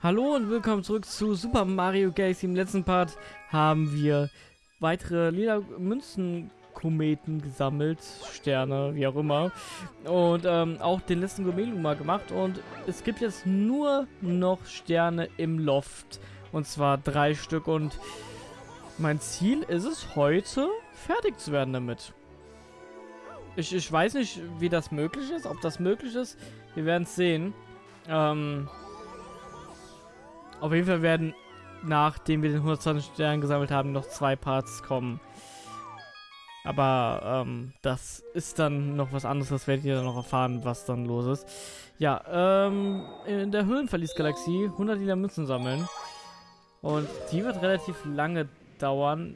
Hallo und willkommen zurück zu Super Mario Galaxy. Im letzten Part haben wir weitere lila Münzenkometen gesammelt, Sterne, wie auch immer. Und ähm, auch den letzten Gourmet mal gemacht. Und es gibt jetzt nur noch Sterne im Loft. Und zwar drei Stück. Und mein Ziel ist es heute, fertig zu werden damit. Ich, ich weiß nicht, wie das möglich ist, ob das möglich ist. Wir werden es sehen. Ähm, auf jeden Fall werden, nachdem wir den 120 Stern gesammelt haben, noch zwei Parts kommen. Aber ähm, das ist dann noch was anderes, das werdet ihr dann noch erfahren, was dann los ist. Ja, ähm, in der Höhlenverlies-Galaxie 100 lila Münzen sammeln. Und die wird relativ lange dauern.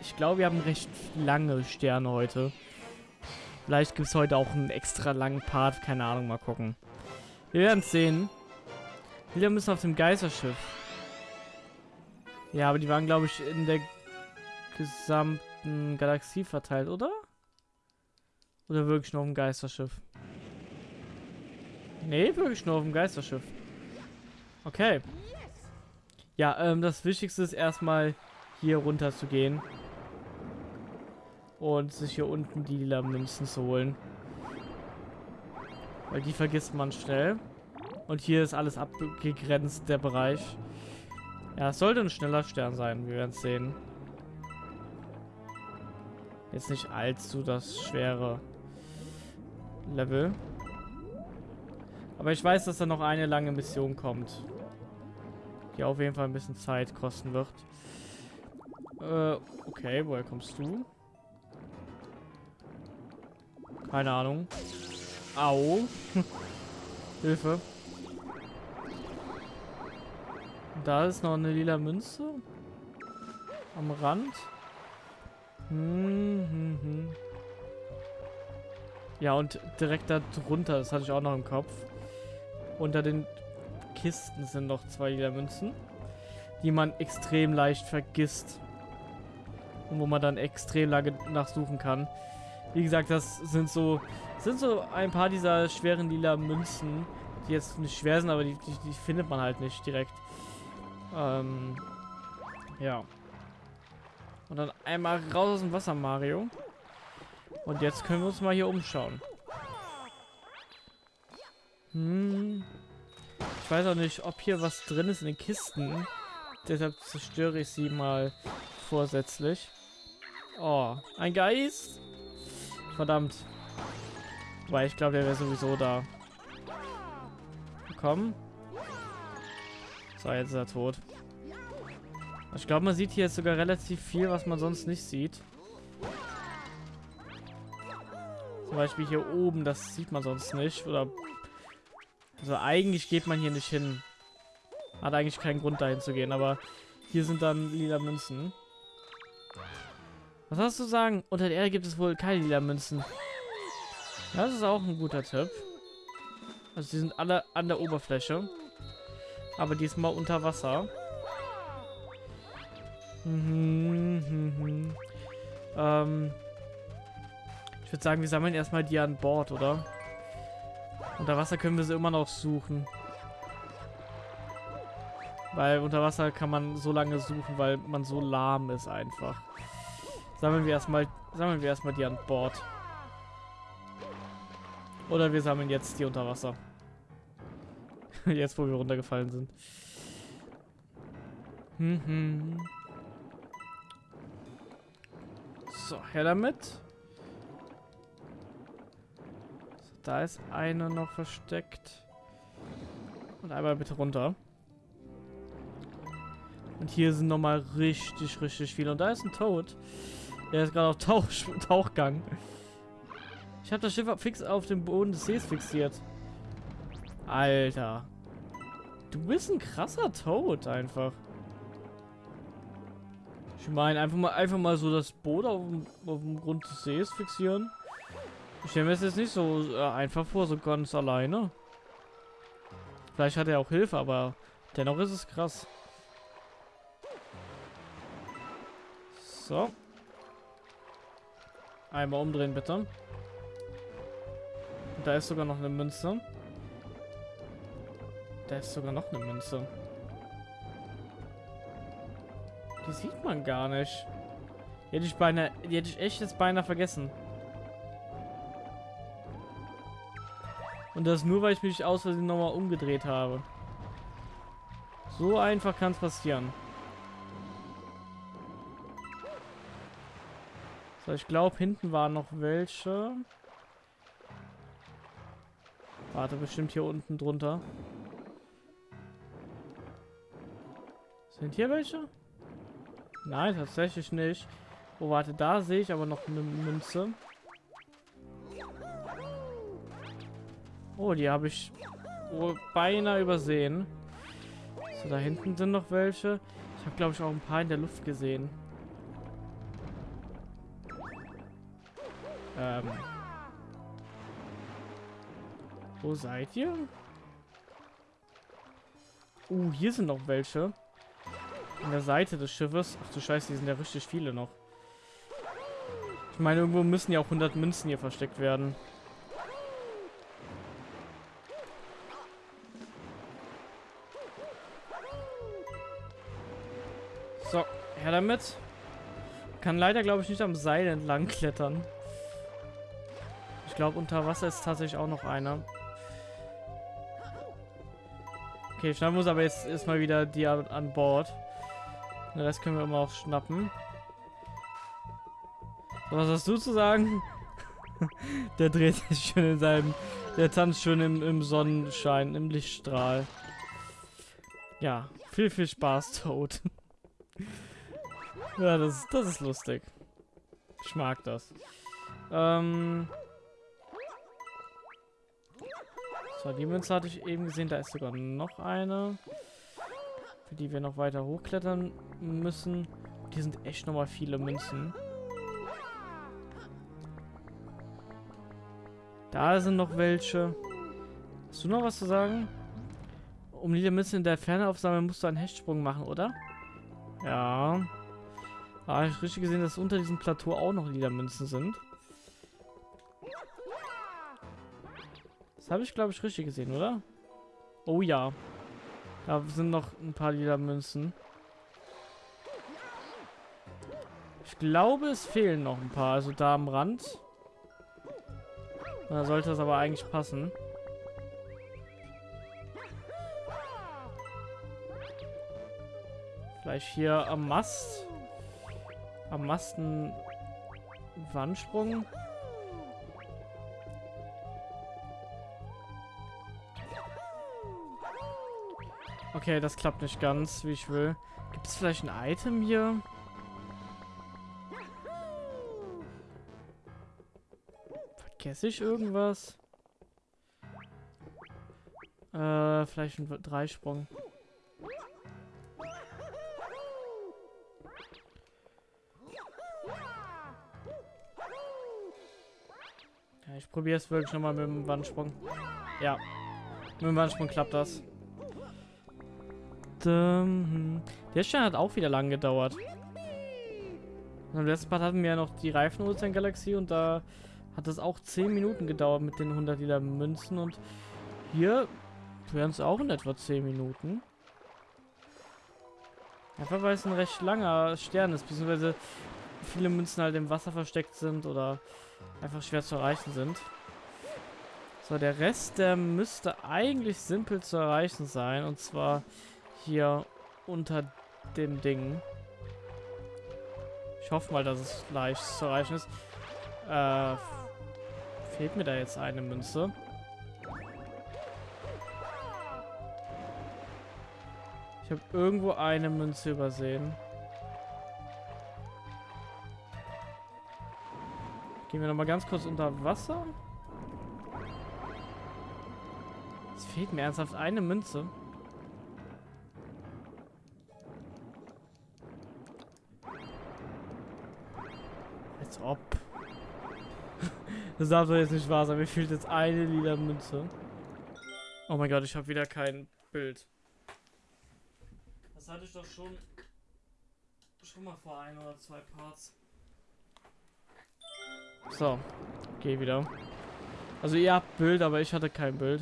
Ich glaube, wir haben recht lange Sterne heute. Vielleicht gibt es heute auch einen extra langen Part, keine Ahnung, mal gucken. Wir werden es sehen. Wir müssen auf dem Geisterschiff. Ja, aber die waren, glaube ich, in der gesamten Galaxie verteilt, oder? Oder wirklich nur auf dem Geisterschiff? Nee, wirklich nur auf dem Geisterschiff. Okay. Ja, ähm, das Wichtigste ist erstmal hier runter zu gehen. Und sich hier unten die lila Münzen zu holen. Weil die vergisst man schnell. Und hier ist alles abgegrenzt, der Bereich. Ja, es sollte ein schneller Stern sein. Wir werden es sehen. Jetzt nicht allzu das schwere Level. Aber ich weiß, dass da noch eine lange Mission kommt. Die auf jeden Fall ein bisschen Zeit kosten wird. Äh, okay, woher kommst du? Keine Ahnung. Au. Hilfe. Da ist noch eine lila Münze. Am Rand. Hm, hm, hm. Ja, und direkt da drunter, das hatte ich auch noch im Kopf. Unter den Kisten sind noch zwei lila Münzen, die man extrem leicht vergisst. Und wo man dann extrem lange nachsuchen kann. Wie gesagt, das sind so, sind so ein paar dieser schweren lila Münzen, die jetzt nicht schwer sind, aber die, die, die findet man halt nicht direkt. Ähm, ja. Und dann einmal raus aus dem Wasser, Mario. Und jetzt können wir uns mal hier umschauen. Hm. Ich weiß auch nicht, ob hier was drin ist in den Kisten. Deshalb zerstöre ich sie mal vorsätzlich. Oh, ein Geist? Verdammt. Weil ich glaube, der wäre sowieso da. Komm. So, jetzt ist er tot. Ich glaube, man sieht hier jetzt sogar relativ viel, was man sonst nicht sieht. Zum Beispiel hier oben, das sieht man sonst nicht. Oder also eigentlich geht man hier nicht hin. Hat eigentlich keinen Grund dahin zu gehen, aber hier sind dann lila Münzen. Was hast du sagen? Unter der Erde gibt es wohl keine lila Münzen. Das ist auch ein guter Tipp. Also die sind alle an der Oberfläche. Aber diesmal unter Wasser. Mhm, mhm, mhm. Ähm, ich würde sagen, wir sammeln erstmal die an Bord, oder? Unter Wasser können wir sie immer noch suchen. Weil unter Wasser kann man so lange suchen, weil man so lahm ist einfach. Sammeln wir erstmal, sammeln wir erstmal die an Bord. Oder wir sammeln jetzt die unter Wasser. Jetzt, wo wir runtergefallen sind. Mhm. So, her damit. So, da ist eine noch versteckt. Und einmal bitte runter. Und hier sind nochmal richtig, richtig viele. Und da ist ein Toad. Der ist gerade auf Tauch Tauchgang. Ich habe das Schiff fix auf dem Boden des Sees fixiert. Alter. Du bist ein krasser Toad einfach. Ich meine, einfach mal, einfach mal so das Boot auf dem, auf dem Grund des Sees fixieren. Ich stelle mir das jetzt nicht so äh, einfach vor, so ganz alleine. Vielleicht hat er auch Hilfe, aber dennoch ist es krass. So. Einmal umdrehen, bitte. Da ist sogar noch eine Münze. Da ist sogar noch eine Münze. Die sieht man gar nicht. Die hätte ich beinahe, die hätte ich echt jetzt beinahe vergessen. Und das nur, weil ich mich aus Versehen nochmal umgedreht habe. So einfach kann es passieren. So, ich glaube, hinten waren noch welche. Warte, bestimmt hier unten drunter. Sind hier welche? Nein, tatsächlich nicht. Oh, warte, da sehe ich aber noch eine Münze. Oh, die habe ich wohl beinahe übersehen. So, da hinten sind noch welche. Ich habe, glaube ich, auch ein paar in der Luft gesehen. Ähm. Wo seid ihr? Uh, hier sind noch welche. An der Seite des Schiffes. Ach du Scheiße, die sind ja richtig viele noch. Ich meine, irgendwo müssen ja auch 100 Münzen hier versteckt werden. So, her damit. Kann leider, glaube ich, nicht am Seil entlang klettern. Ich glaube, unter Wasser ist tatsächlich auch noch einer. Okay, schnappen muss aber jetzt erstmal wieder die an, an Bord. Den Rest können wir immer auch schnappen. So, was hast du zu sagen? der dreht sich schön in seinem... Der tanzt schön im, im Sonnenschein, im Lichtstrahl. Ja, viel, viel Spaß, Toad. ja, das, das ist lustig. Ich mag das. Ähm... So, die Münze hatte ich eben gesehen. Da ist sogar noch eine. Die wir noch weiter hochklettern müssen. Hier sind echt nochmal viele Münzen. Da sind noch welche. Hast du noch was zu sagen? Um die Münzen in der Ferne aufsammeln, musst du einen Hechtsprung machen, oder? Ja. Da habe ich richtig gesehen, dass unter diesem Plateau auch noch Liedermünzen sind. Das habe ich, glaube ich, richtig gesehen, oder? Oh ja. Da sind noch ein paar lila Münzen. Ich glaube, es fehlen noch ein paar. Also da am Rand. Da sollte es aber eigentlich passen. Vielleicht hier am Mast. Am Masten Wandsprung. Okay, das klappt nicht ganz, wie ich will. Gibt es vielleicht ein Item hier? Vergesse ich irgendwas? Äh, vielleicht ein Dreisprung. Ich probiere es wirklich nochmal mit dem Wandsprung. Ja, mit dem Wandsprung klappt das. Ähm, der Stern hat auch wieder lang gedauert. Im letzten Part hatten wir ja noch die Reifen-Ozean-Galaxie und da hat es auch 10 Minuten gedauert mit den 100 Liter Münzen und hier wären es auch in etwa 10 Minuten. Einfach weil es ein recht langer Stern ist, beziehungsweise viele Münzen halt im Wasser versteckt sind oder einfach schwer zu erreichen sind. So, der Rest, der müsste eigentlich simpel zu erreichen sein und zwar hier unter dem Ding. Ich hoffe mal, dass es leicht zu erreichen ist. Äh, fehlt mir da jetzt eine Münze? Ich habe irgendwo eine Münze übersehen. Gehen wir noch mal ganz kurz unter Wasser. Es fehlt mir ernsthaft eine Münze. Ob. das darf doch jetzt nicht wahr sein. Mir fehlt jetzt eine lila Münze. Oh mein Gott, ich habe wieder kein Bild. Das hatte ich doch schon schon mal vor ein oder zwei Parts. So, geh wieder. Also ihr habt Bild, aber ich hatte kein Bild.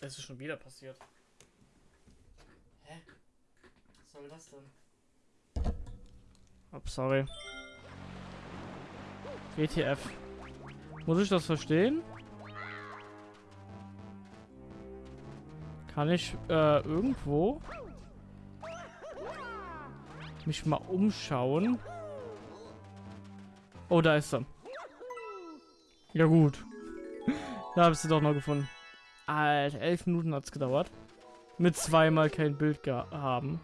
Es ist schon wieder passiert. soll das denn? Oh, sorry. WTF. Muss ich das verstehen? Kann ich äh, irgendwo mich mal umschauen? Oh, da ist er. Ja gut. da habe ich sie doch noch gefunden. Alter, elf Minuten hat es gedauert. Mit zweimal kein Bild haben.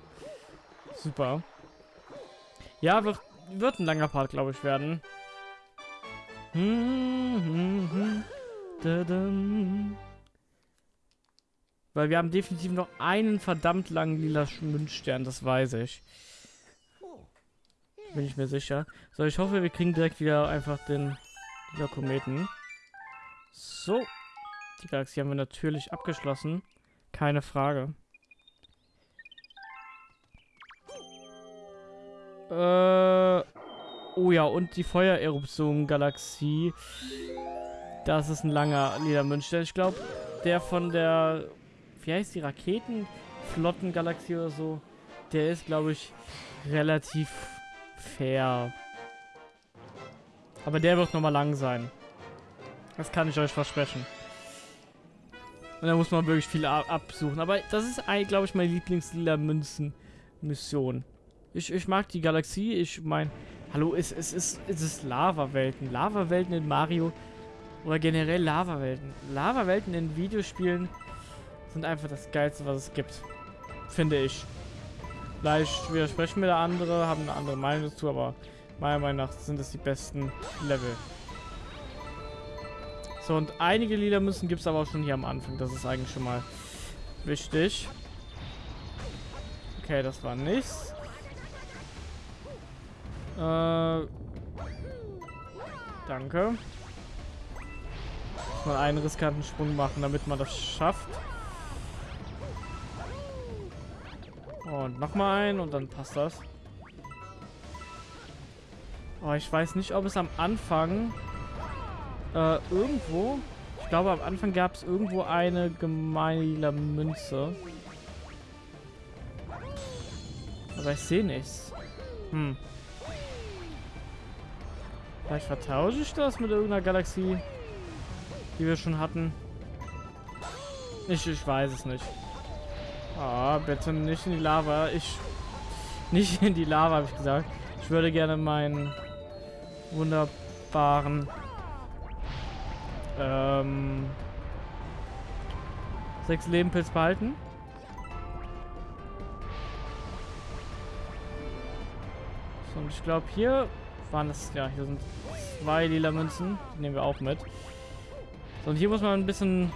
Super. Ja, wird, wird ein langer Part, glaube ich, werden. Weil wir haben definitiv noch einen verdammt langen lila Münzstern, das weiß ich. Bin ich mir sicher. So, ich hoffe, wir kriegen direkt wieder einfach den lila Kometen. So. Die Galaxie haben wir natürlich abgeschlossen. Keine Frage. Äh, oh ja, und die Feuereruption-Galaxie. Das ist ein langer Ledermünster. Ich glaube, der von der, wie heißt die, Raketenflotten-Galaxie oder so, der ist, glaube ich, relativ fair. Aber der wird nochmal lang sein. Das kann ich euch versprechen. Und da muss man wirklich viel absuchen. Aber das ist, glaube ich, meine Lieblings-Lila-Münzen-Mission. Ich, ich mag die Galaxie. Ich meine, hallo, es, es, es, es ist Lava-Welten. Lava-Welten in Mario oder generell Lava-Welten. Lava-Welten in Videospielen sind einfach das Geilste, was es gibt. Finde ich. Vielleicht widersprechen mir da andere, haben eine andere Meinung dazu, aber meiner Meinung nach sind es die besten Level. So, und einige Lieder müssen gibt es aber auch schon hier am Anfang. Das ist eigentlich schon mal wichtig. Okay, das war nichts. Äh, danke. Muss mal einen riskanten Sprung machen, damit man das schafft. Und nochmal ein und dann passt das. Oh, ich weiß nicht, ob es am Anfang äh, irgendwo, ich glaube am Anfang gab es irgendwo eine gemeine Münze. Aber ich sehe nichts. Hm. Vielleicht vertausche ich das mit irgendeiner Galaxie, die wir schon hatten. Ich, ich weiß es nicht. Ah, oh, bitte nicht in die Lava. Ich... Nicht in die Lava, habe ich gesagt. Ich würde gerne meinen wunderbaren ähm, sechs Lebenpilz behalten. So, und ich glaube hier waren das, ja, hier sind zwei lila Münzen. Die nehmen wir auch mit. So, und hier muss man ein bisschen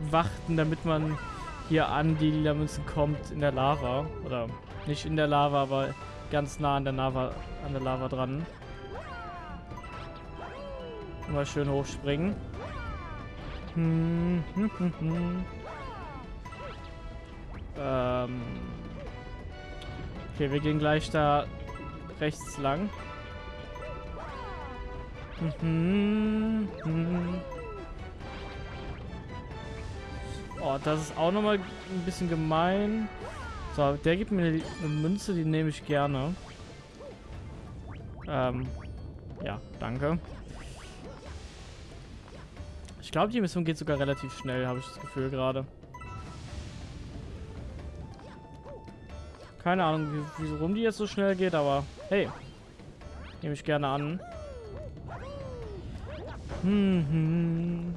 warten, damit man hier an die lila Münzen kommt in der Lava. Oder nicht in der Lava, aber ganz nah an der Lava, an der Lava dran. Mal schön hochspringen. Hm, hm, hm, hm. Ähm. Okay, wir gehen gleich da rechts lang. Mhm. Mhm. Oh, das ist auch nochmal ein bisschen gemein. So, der gibt mir eine Münze, die nehme ich gerne. Ähm, ja, danke. Ich glaube, die Mission geht sogar relativ schnell, habe ich das Gefühl gerade. Keine Ahnung, wie, wie, warum die jetzt so schnell geht, aber hey. Nehme ich gerne an. Hm, hm.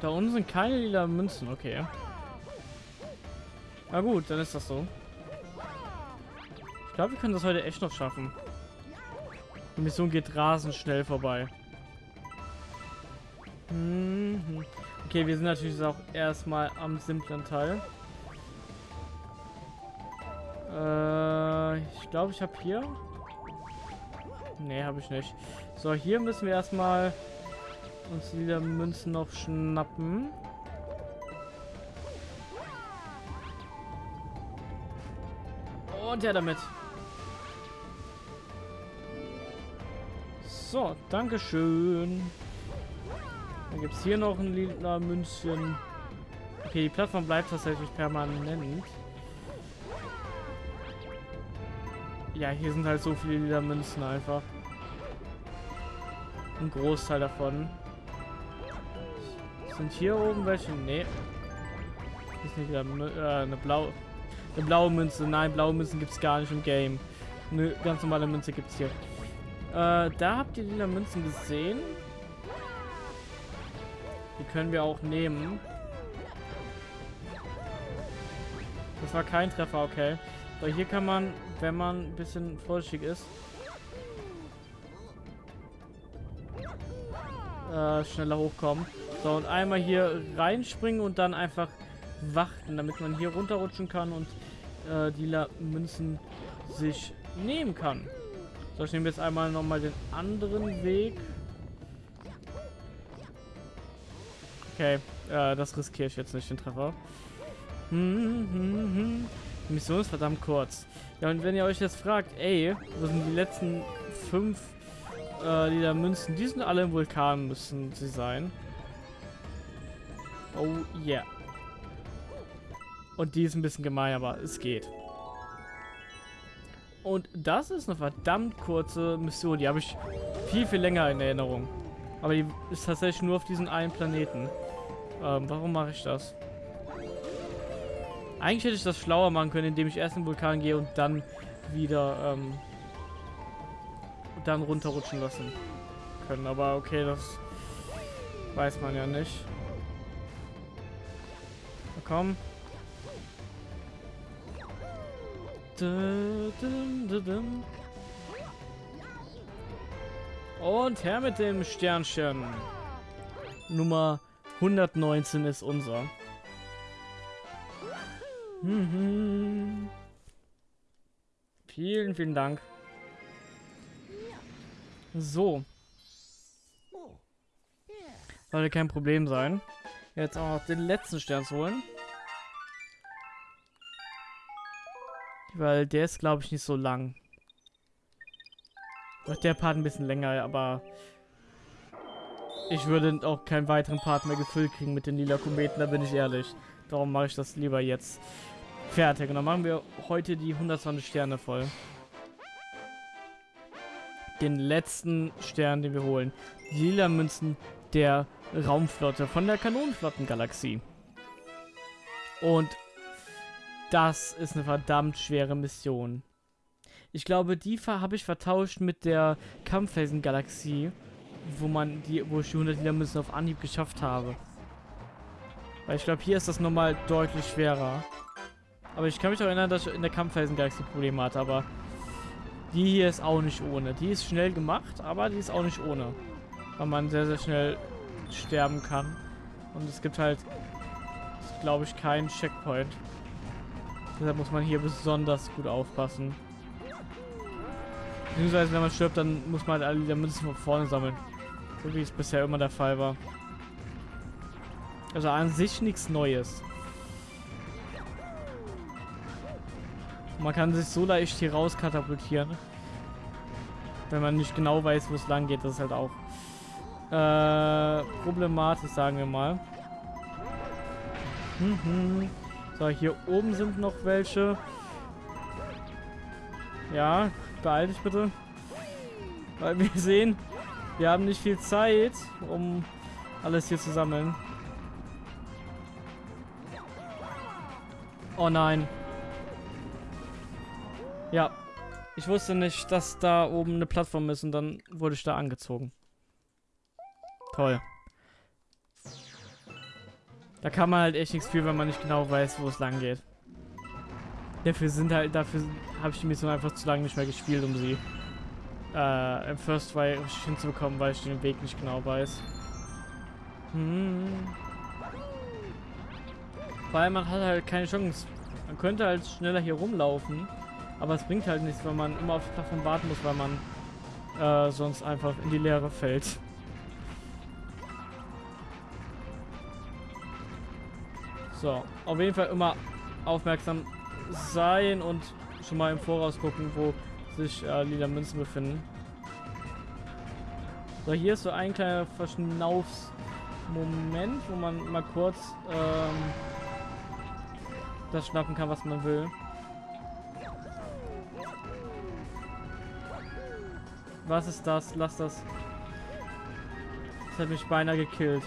Da unten sind keine lila Münzen, okay. Na gut, dann ist das so. Ich glaube, wir können das heute echt noch schaffen. Die Mission geht rasend schnell vorbei. Mhm. Okay, wir sind natürlich auch erstmal am simplen Teil. Äh, ich glaube, ich habe hier... Nee, habe ich nicht. So, hier müssen wir erstmal uns wieder Münzen noch schnappen. Und ja damit. So, Dankeschön. Dann gibt es hier noch ein lila Münzchen. Okay, die Plattform bleibt tatsächlich permanent. Ja, hier sind halt so viele lila Münzen einfach. Ein Großteil davon. Sind hier oben welche? Nee. Ist nicht wieder äh, eine blaue. Eine blaue Münze. Nein, blaue Münzen gibt es gar nicht im Game. Eine ganz normale Münze gibt es hier. Äh, da habt ihr lila Münzen gesehen. Die können wir auch nehmen. Das war kein Treffer, okay. Aber hier kann man, wenn man ein bisschen vorsichtig ist, äh, schneller hochkommen. So, und einmal hier reinspringen und dann einfach warten, damit man hier runterrutschen kann und äh, die La Münzen sich nehmen kann. So, ich nehme jetzt einmal nochmal den anderen Weg. Okay, äh, das riskiere ich jetzt nicht, den Treffer. Hm, hm, hm. Mission ist verdammt kurz. Ja, und wenn ihr euch jetzt fragt, ey, wo sind die letzten fünf äh, da Münzen? Die sind alle im Vulkan, müssen sie sein. Oh, yeah. Und die ist ein bisschen gemein, aber es geht. Und das ist eine verdammt kurze Mission. Die habe ich viel, viel länger in Erinnerung. Aber die ist tatsächlich nur auf diesem einen Planeten. Ähm, warum mache ich das? Eigentlich hätte ich das schlauer machen können, indem ich erst in den Vulkan gehe und dann wieder ähm, dann runterrutschen lassen können. Aber okay, das weiß man ja nicht. Na komm. Und her mit dem Sternchen. Nummer 119 ist unser. Mhm. Vielen, vielen Dank. So. Sollte kein Problem sein. Jetzt auch noch den letzten Stern zu holen. Weil der ist, glaube ich, nicht so lang. Der Part ein bisschen länger, aber ich würde auch keinen weiteren Part mehr gefüllt kriegen mit den lila Kometen, da bin ich ehrlich. Darum mache ich das lieber jetzt fertig. Und dann machen wir heute die 120 Sterne voll. Den letzten Stern, den wir holen. Die lila Münzen der Raumflotte von der Kanonenflottengalaxie. Und das ist eine verdammt schwere Mission. Ich glaube, die habe ich vertauscht mit der Kampffelsen-Galaxie, wo wo ich die 100 Lila Münzen auf Anhieb geschafft habe. Weil ich glaube, hier ist das nochmal deutlich schwerer. Aber ich kann mich auch erinnern, dass ich in der Kampffelsen-Galaxie Probleme hatte, aber die hier ist auch nicht ohne. Die ist schnell gemacht, aber die ist auch nicht ohne. Weil man sehr, sehr schnell sterben kann. Und es gibt halt, glaube ich, keinen Checkpoint. Deshalb muss man hier besonders gut aufpassen. Beziehungsweise, wenn man stirbt, dann muss man halt alle Münzen von vorne sammeln. So wie es bisher immer der Fall war. Also an sich nichts Neues. Man kann sich so leicht hier raus katapultieren. Wenn man nicht genau weiß, wo es lang geht. Das ist halt auch äh, problematisch, sagen wir mal. Mhm. So, hier oben sind noch welche. Ja, beeil dich bitte. Weil wir sehen, wir haben nicht viel Zeit, um alles hier zu sammeln. Oh nein. Ja. Ich wusste nicht, dass da oben eine Plattform ist und dann wurde ich da angezogen. Toll. Da kann man halt echt nichts für, wenn man nicht genau weiß, wo es lang geht. Dafür sind halt, dafür habe ich die Mission einfach zu lange nicht mehr gespielt, um sie äh, im First Try hinzubekommen, weil ich den Weg nicht genau weiß. Hm. Weil man hat halt keine Chance. Man könnte halt schneller hier rumlaufen, aber es bringt halt nichts, wenn man immer auf Plattform warten muss, weil man äh, sonst einfach in die Leere fällt. So, auf jeden Fall immer aufmerksam sein und schon mal im Voraus gucken, wo sich äh, lila Münzen befinden. So, hier ist so ein kleiner Verschnaufs Moment, wo man mal kurz ähm, das schnappen kann, was man will. Was ist das? Lass das. Das hat mich beinahe gekillt.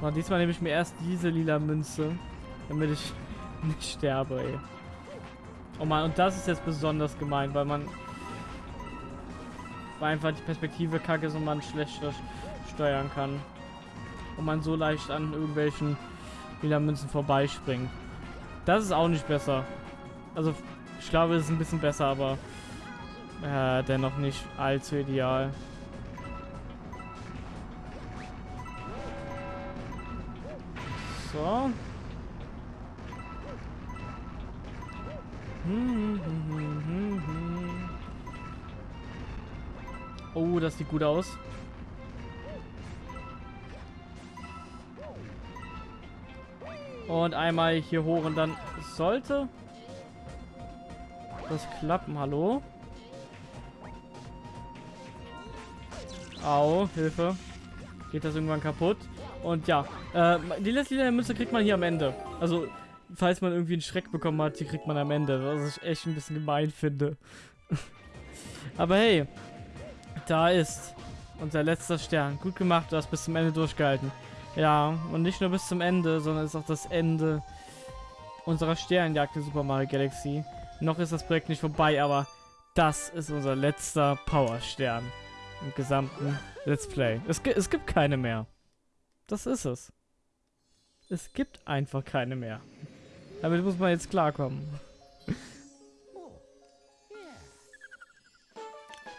Und diesmal nehme ich mir erst diese lila Münze, damit ich nicht sterbe, ey. Oh man, und das ist jetzt besonders gemein, weil man weil einfach die Perspektive kacke ist und man schlechter steuern kann. Und man so leicht an irgendwelchen lila Münzen vorbeispringt. Das ist auch nicht besser. Also, ich glaube, es ist ein bisschen besser, aber äh, dennoch nicht allzu ideal. So. Oh, das sieht gut aus. Und einmal hier hoch und dann sollte das klappen. Hallo? Au, Hilfe. Geht das irgendwann kaputt? Und ja, äh, die letzte Münze kriegt man hier am Ende. Also, falls man irgendwie einen Schreck bekommen hat, die kriegt man am Ende. Was ich echt ein bisschen gemein finde. Aber hey, da ist unser letzter Stern. Gut gemacht, du hast bis zum Ende durchgehalten. Ja, und nicht nur bis zum Ende, sondern ist auch das Ende unserer Sternjagd in Super Mario Galaxy. Noch ist das Projekt nicht vorbei, aber das ist unser letzter Powerstern im gesamten Let's Play. Es, es gibt keine mehr. Das ist es. Es gibt einfach keine mehr. Damit muss man jetzt klarkommen.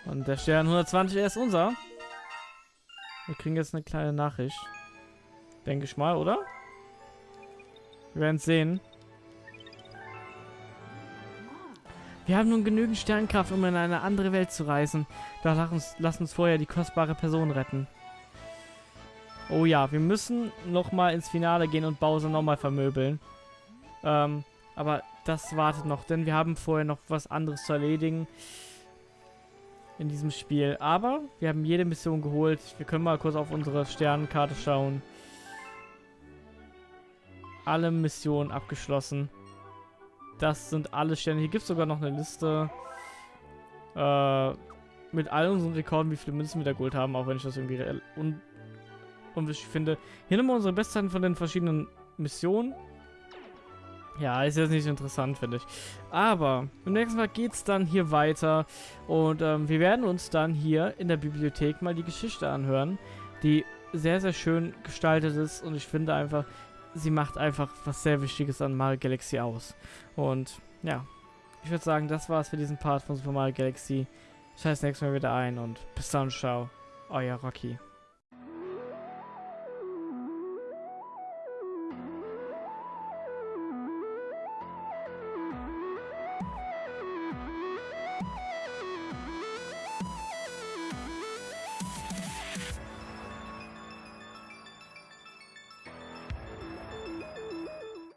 Und der Stern 120, er ist unser. Wir kriegen jetzt eine kleine Nachricht. Denke ich mal, oder? Wir werden es sehen. Wir haben nun genügend Sternkraft, um in eine andere Welt zu reisen. Doch lass uns, lass uns vorher die kostbare Person retten. Oh ja, wir müssen nochmal ins Finale gehen und Bowser nochmal vermöbeln. Ähm, aber das wartet noch, denn wir haben vorher noch was anderes zu erledigen in diesem Spiel. Aber wir haben jede Mission geholt. Wir können mal kurz auf unsere Sternenkarte schauen. Alle Missionen abgeschlossen. Das sind alle Sterne. Hier gibt es sogar noch eine Liste äh, mit all unseren Rekorden, wie viele Münzen wir da geholt haben, auch wenn ich das irgendwie un unwichtig finde. Hier nochmal unsere Bestzeiten von den verschiedenen Missionen. Ja, ist jetzt nicht interessant, finde ich. Aber im nächsten Mal geht es dann hier weiter. Und ähm, wir werden uns dann hier in der Bibliothek mal die Geschichte anhören, die sehr, sehr schön gestaltet ist. Und ich finde einfach, sie macht einfach was sehr Wichtiges an Mario Galaxy aus. Und ja, ich würde sagen, das war's für diesen Part von Super Mario Galaxy. Scheiß nächstes Mal wieder ein und bis dann, ciao. Euer Rocky.